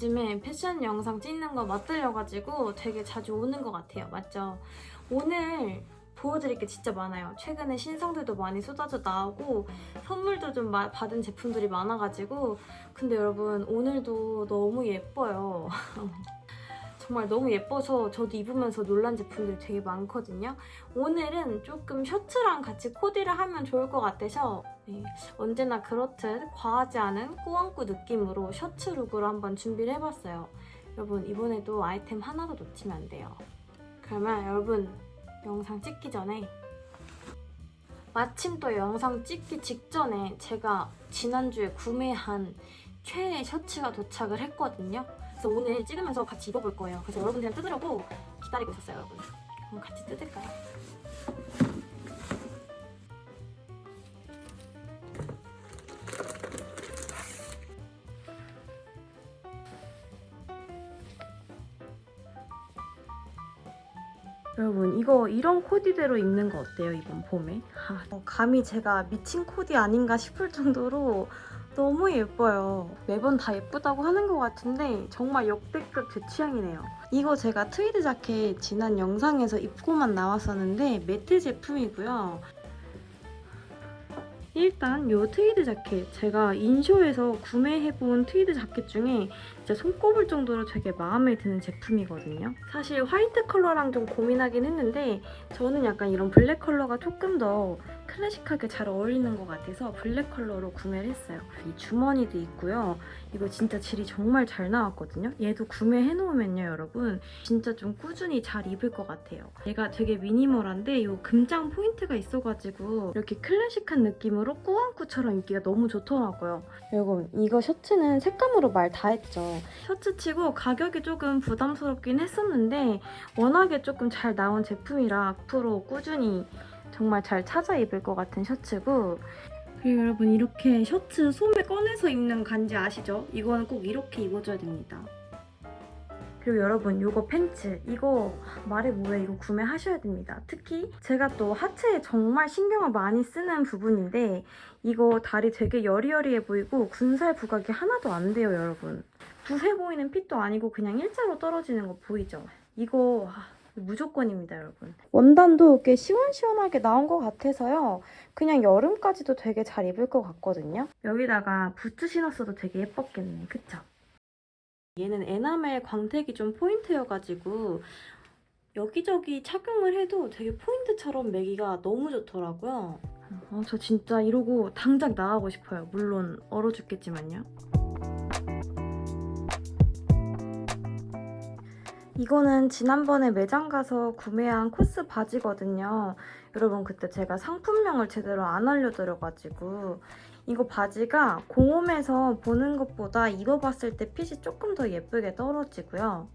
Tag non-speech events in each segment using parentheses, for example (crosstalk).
요즘에 패션 영상 찍는 거 맛들려가지고 되게 자주 오는 것 같아요. 맞죠? 오늘 보여드릴 게 진짜 많아요. 최근에 신상들도 많이 쏟아져 나오고 선물도 좀 마- 받은 제품들이 많아가지고 근데 여러분 오늘도 너무 예뻐요. (laughs) 정말 너무 예뻐서 저도 입으면서 놀란 제품들이 되게 많거든요. 오늘은 조금 셔츠랑 같이 코디를 하면 좋을 것 같아서 네, 언제나 그렇듯 과하지 않은 꾸안꾸 느낌으로 셔츠 룩으로 한번 준비를 해봤어요. 여러분 이번에도 아이템 하나도 놓치면 안 돼요. 그러면 여러분 영상 찍기 전에 마침 또 영상 찍기 직전에 제가 지난주에 구매한 최애 셔츠가 도착을 했거든요. 그래서 오늘 찍으면서 같이 입어볼 거예요. 그래서 여러분들이랑 뜯으려고 기다리고 있었어요, 여러분. 그럼 같이 뜯을까요? 여러분 이거 이런 코디대로 입는 거 어때요 이번 봄에? 아, 어, 감히 제가 미친 코디 아닌가 싶을 정도로 너무 예뻐요. 매번 다 예쁘다고 하는 것 같은데 정말 역대급 제 취향이네요. 이거 제가 트위드 자켓 지난 영상에서 입고만 나왔었는데 매트 제품이고요. 일단 이 트위드 자켓 제가 인쇼에서 구매해본 트위드 자켓 중에 진짜 손꼽을 정도로 되게 마음에 드는 제품이거든요. 사실 화이트 컬러랑 좀 고민하긴 했는데 저는 약간 이런 블랙 컬러가 조금 더 클래식하게 잘 어울리는 것 같아서 블랙 컬러로 구매를 했어요. 이 주머니도 있고요. 이거 진짜 질이 정말 잘 나왔거든요. 얘도 구매해놓으면요, 여러분. 진짜 좀 꾸준히 잘 입을 것 같아요. 얘가 되게 미니멀한데 이 금장 포인트가 있어가지고 이렇게 클래식한 느낌으로 꾸안꾸처럼 입기가 너무 좋더라고요. 여러분, 이거 셔츠는 색감으로 말 다 했죠. 셔츠치고 가격이 조금 부담스럽긴 했었는데 워낙에 조금 잘 나온 제품이라 앞으로 꾸준히 정말 잘 찾아 입을 것 같은 셔츠고 그리고 여러분 이렇게 셔츠 소매 꺼내서 입는 간지 아시죠? 이거는 꼭 이렇게 입어줘야 됩니다. 그리고 여러분 이거 팬츠 이거 말해 뭐해 이거 구매하셔야 됩니다. 특히 제가 또 하체에 정말 신경을 많이 쓰는 부분인데 이거 다리 되게 여리여리해 보이고 군살 부각이 하나도 안 돼요 여러분. 부세 보이는 핏도 아니고 그냥 일자로 떨어지는 거 보이죠? 이거 아, 무조건입니다 여러분. 원단도 꽤 시원시원하게 나온 것 같아서요. 그냥 여름까지도 되게 잘 입을 것 같거든요. 여기다가 부츠 신었어도 되게 예뻤겠네. 그쵸? 얘는 에나멜 광택이 좀 포인트여가지고 여기저기 착용을 해도 되게 포인트처럼 매기가 너무 좋더라고요. 어, 저 진짜 이러고 당장 나가고 싶어요. 물론 얼어 죽겠지만요. 이거는 지난번에 매장 가서 구매한 코스 바지거든요. 여러분 그때 제가 상품명을 제대로 안 알려드려가지고 이거 바지가 공홈에서 보는 것보다 입어봤을 때 핏이 조금 더 예쁘게 떨어지고요.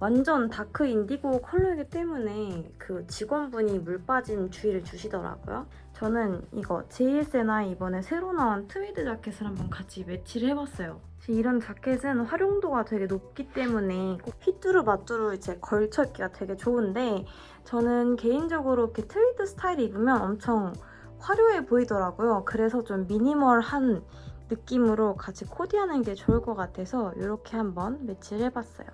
완전 다크 인디고 컬러이기 때문에 그 직원분이 물 빠짐 주의를 주시더라고요. 저는 이거 JSNI 이번에 새로 나온 트위드 자켓을 한번 같이 매치를 해봤어요. 이런 자켓은 활용도가 되게 높기 때문에 꼭 휘뚜루 마뚜루 이제 걸쳐 입기가 되게 좋은데 저는 개인적으로 이렇게 트위드 스타일 입으면 엄청 화려해 보이더라고요. 그래서 좀 미니멀한 느낌으로 같이 코디하는 게 좋을 것 같아서 이렇게 한번 매치를 해봤어요.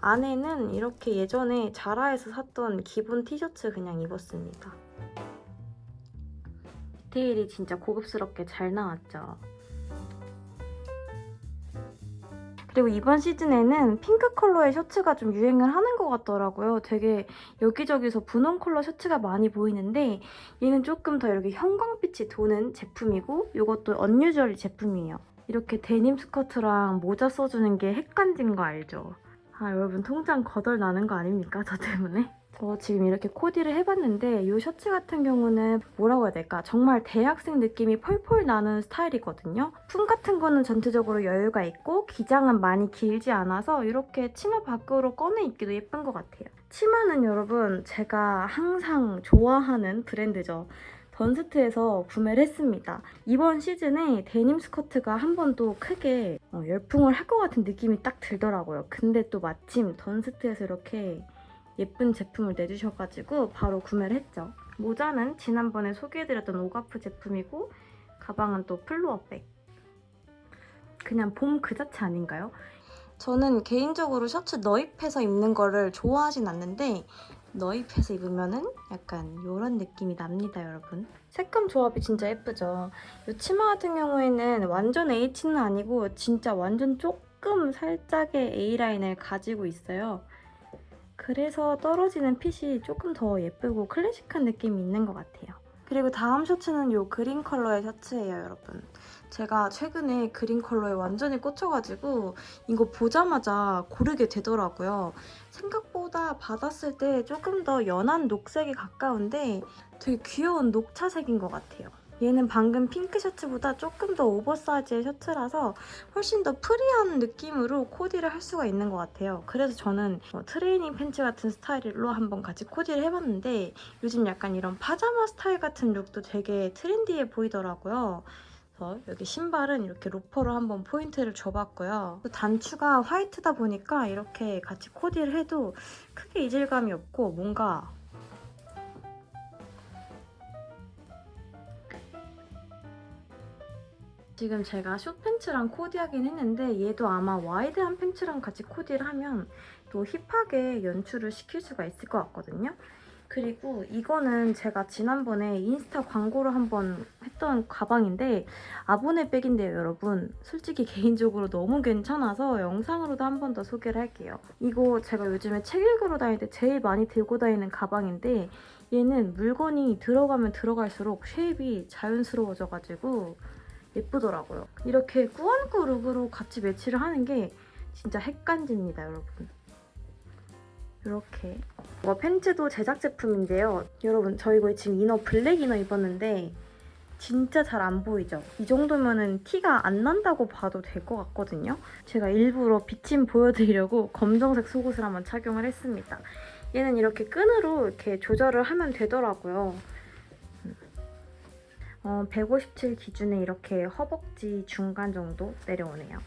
안에는 이렇게 예전에 자라에서 샀던 기본 티셔츠 그냥 입었습니다. 디테일이 진짜 고급스럽게 잘 나왔죠. 그리고 이번 시즌에는 핑크 컬러의 셔츠가 좀 유행을 하는 것 같더라고요. 되게 여기저기서 분홍 컬러 셔츠가 많이 보이는데 얘는 조금 더 이렇게 형광빛이 도는 제품이고 이것도 언유저리 제품이에요. 이렇게 데님 스커트랑 모자 써주는 게 핵간지인 거 알죠? 아 여러분 통장 거덜 나는 거 아닙니까? 저 때문에? 저 지금 이렇게 코디를 해봤는데 이 셔츠 같은 경우는 뭐라고 해야 될까? 정말 대학생 느낌이 펄펄 나는 스타일이거든요. 품 같은 거는 전체적으로 여유가 있고 기장은 많이 길지 않아서 이렇게 치마 밖으로 꺼내 입기도 예쁜 것 같아요. 치마는 여러분 제가 항상 좋아하는 브랜드죠. 던스트에서 구매를 했습니다. 이번 시즌에 데님 스커트가 한번또 크게 어, 열풍을 할 것 같은 느낌이 딱 들더라고요. 근데 또 마침 던스트에서 이렇게 예쁜 제품을 내주셔가지고 바로 구매를 했죠. 모자는 지난번에 소개해드렸던 오가프 제품이고 가방은 또 플로어백. 그냥 봄 그 자체 아닌가요? 저는 개인적으로 셔츠 넣입해서 입는 거를 좋아하진 않는데 넣입해서 입으면은 약간 이런 느낌이 납니다, 여러분. 색감 조합이 진짜 예쁘죠? 이 치마 같은 경우에는 완전 H는 아니고 진짜 완전 조금 살짝의 A라인을 가지고 있어요. 그래서 떨어지는 핏이 조금 더 예쁘고 클래식한 느낌이 있는 것 같아요. 그리고 다음 셔츠는 이 그린 컬러의 셔츠예요, 여러분. 제가 최근에 그린 컬러에 완전히 꽂혀가지고 이거 보자마자 고르게 되더라고요. 생각보다 받았을 때 조금 더 연한 녹색에 가까운데 되게 귀여운 녹차색인 것 같아요. 얘는 방금 핑크 셔츠보다 조금 더 오버사이즈의 셔츠라서 훨씬 더 프리한 느낌으로 코디를 할 수가 있는 것 같아요. 그래서 저는 뭐 트레이닝 팬츠 같은 스타일로 한번 같이 코디를 해봤는데 요즘 약간 이런 파자마 스타일 같은 룩도 되게 트렌디해 보이더라고요. 여기 신발은 이렇게 로퍼로 한번 포인트를 줘봤고요. 단추가 화이트다 보니까 이렇게 같이 코디를 해도 크게 이질감이 없고 뭔가 지금 제가 숏팬츠랑 코디하긴 했는데 얘도 아마 와이드한 팬츠랑 같이 코디를 하면 또 힙하게 연출을 시킬 수가 있을 것 같거든요. 그리고 이거는 제가 지난번에 인스타 광고를 한번 했던 가방인데 아보네 백인데요, 여러분. 솔직히 개인적으로 너무 괜찮아서 영상으로도 한 번 더 소개를 할게요. 이거 제가 요즘에 책 읽으러 다닐 때 제일 많이 들고 다니는 가방인데 얘는 물건이 들어가면 들어갈수록 shape이 자연스러워져가지고 예쁘더라고요. 이렇게 꾸안꾸 룩으로 같이 매치를 하는 게 진짜 핵간지입니다, 여러분. 이렇게 이거 팬츠도 제작 제품인데요. 여러분 저 이거 지금 이너 블랙 이너 입었는데 진짜 잘 안 보이죠? 이 정도면 은 티가 안 난다고 봐도 될 것 같거든요. 제가 일부러 비침 보여드리려고 검정색 속옷을 한번 착용을 했습니다. 얘는 이렇게 끈으로 이렇게 조절을 하면 되더라고요. 어, 157 기준에 이렇게 허벅지 중간 정도 내려오네요.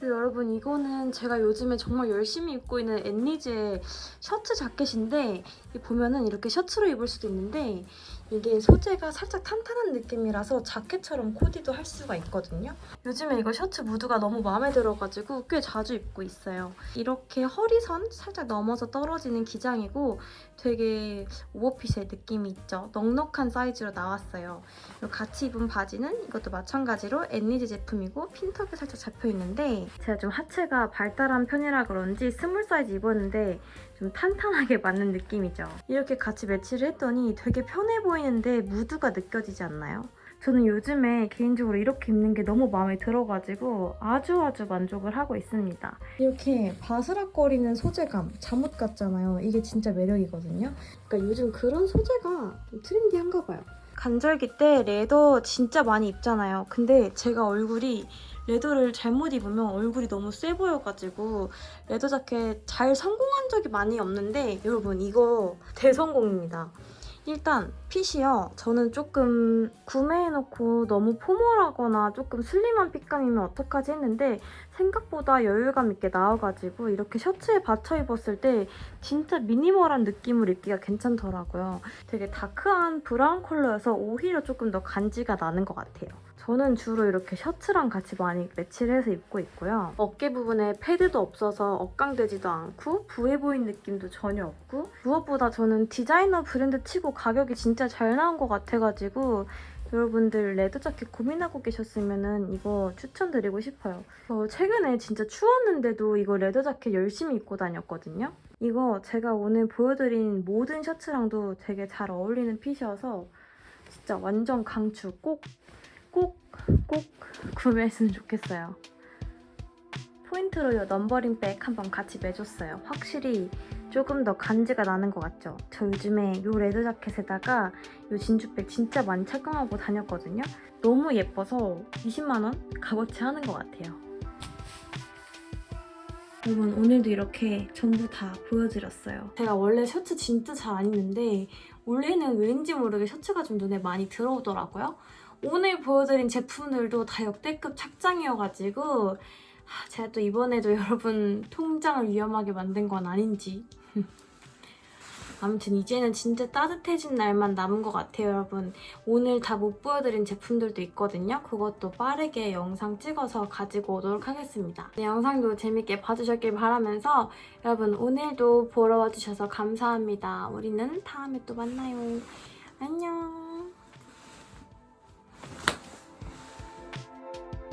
그리고 여러분 이거는 제가 요즘에 정말 열심히 입고 있는 앤리즈의 셔츠 자켓인데 보면은 이렇게 셔츠로 입을 수도 있는데 이게 소재가 살짝 탄탄한 느낌이라서 자켓처럼 코디도 할 수가 있거든요. 요즘에 이거 셔츠 무드가 너무 마음에 들어가지고 꽤 자주 입고 있어요. 이렇게 허리선 살짝 넘어서 떨어지는 기장이고 되게 오버핏의 느낌이 있죠. 넉넉한 사이즈로 나왔어요. 같이 입은 바지는 이것도 마찬가지로 앤리즈 제품이고 핀턱이 살짝 잡혀있는데 제가 좀 하체가 발달한 편이라 그런지 small 사이즈 입었는데 좀 탄탄하게 맞는 느낌이죠. 이렇게 같이 매치를 했더니 되게 편해 보이는데 무드가 느껴지지 않나요? 저는 요즘에 개인적으로 이렇게 입는 게 너무 마음에 들어가지고 아주 아주 만족을 하고 있습니다. 이렇게 바스락거리는 소재감, 잠옷 같잖아요. 이게 진짜 매력이거든요. 그러니까 요즘 그런 소재가 좀 트렌디한가 봐요. 간절기 때 leather 진짜 많이 입잖아요. 근데 제가 얼굴이 leather를 잘못 입으면 얼굴이 너무 세 보여가지고 leather 자켓 잘 성공한 적이 많이 없는데 여러분 이거 대성공입니다. 일단 핏이요. 저는 조금 구매해놓고 너무 formal하거나 조금 슬림한 핏감이면 어떡하지 했는데 생각보다 여유감 있게 나와가지고 이렇게 셔츠에 받쳐 입었을 때 진짜 미니멀한 느낌으로 입기가 괜찮더라고요. 되게 dark한 brown 컬러여서 오히려 조금 더 간지가 나는 것 같아요. 저는 주로 이렇게 셔츠랑 같이 많이 매치를 해서 입고 있고요. 어깨 부분에 패드도 없어서 어깡되지도 않고 부해 보인 느낌도 전혀 없고 무엇보다 저는 디자이너 브랜드 치고 가격이 진짜 잘 나온 것 같아가지고 여러분들 leather 자켓 고민하고 계셨으면 이거 추천드리고 싶어요. 저 최근에 진짜 추웠는데도 이거 leather 자켓 열심히 입고 다녔거든요. 이거 제가 오늘 보여드린 모든 셔츠랑도 되게 잘 어울리는 핏이어서 진짜 완전 강추 꼭 꼭, 꼭 구매했으면 좋겠어요. 포인트로 이 넘버링 백 한번 같이 매줬어요. 확실히 조금 더 간지가 나는 것 같죠? 저 요즘에 이 leather 자켓에다가 이 진주백 진짜 많이 착용하고 다녔거든요. 너무 예뻐서 20만원 값어치 하는 것 같아요. 여러분 오늘도 이렇게 전부 다 보여드렸어요. 제가 원래 셔츠 진짜 잘 안 입는데 올해는 왠지 모르게 셔츠가 좀 눈에 많이 들어오더라고요. 오늘 보여드린 제품들도 다 역대급 착장이어가지고 제가 또 이번에도 (laughs) 여러분 통장을 위험하게 만든 건 아닌지 (laughs) 아무튼 이제는 진짜 따뜻해진 날만 남은 것 같아요, 여러분. 오늘 다 못 보여드린 제품들도 있거든요. 그것도 빠르게 영상 찍어서 가지고 오도록 하겠습니다. 네, 영상도 재밌게 봐주셨길 바라면서 여러분 오늘도 보러 와주셔서 감사합니다. 우리는 다음에 또 만나요. 안녕.